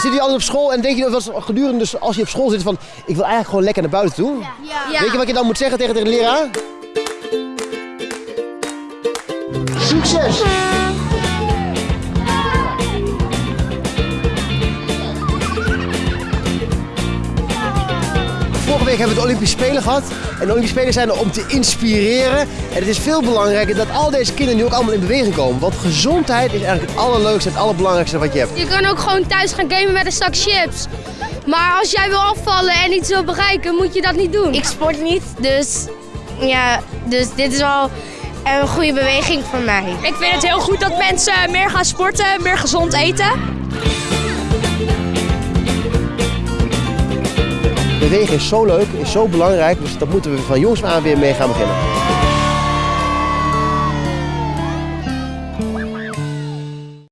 zit je altijd op school en denk je wel eens gedurende, dus als je op school zit van, ik wil eigenlijk gewoon lekker naar buiten toe? Ja. Weet je wat je dan moet zeggen tegen de leraar? Succes! Vorige week hebben we de Olympische Spelen gehad. En de Olympische Spelen zijn er om te inspireren. En het is veel belangrijker dat al deze kinderen nu ook allemaal in beweging komen. Want gezondheid is eigenlijk het allerleukste en het allerbelangrijkste wat je hebt. Je kan ook gewoon thuis gaan gamen met een zak chips. Maar als jij wil afvallen en iets wil bereiken, moet je dat niet doen. Ik sport niet, dus ja, dus dit is wel een goede beweging voor mij. Ik vind het heel goed dat mensen meer gaan sporten, meer gezond eten. Bewegen is zo leuk, is zo belangrijk. Dus dat moeten we van jongs aan weer mee gaan beginnen.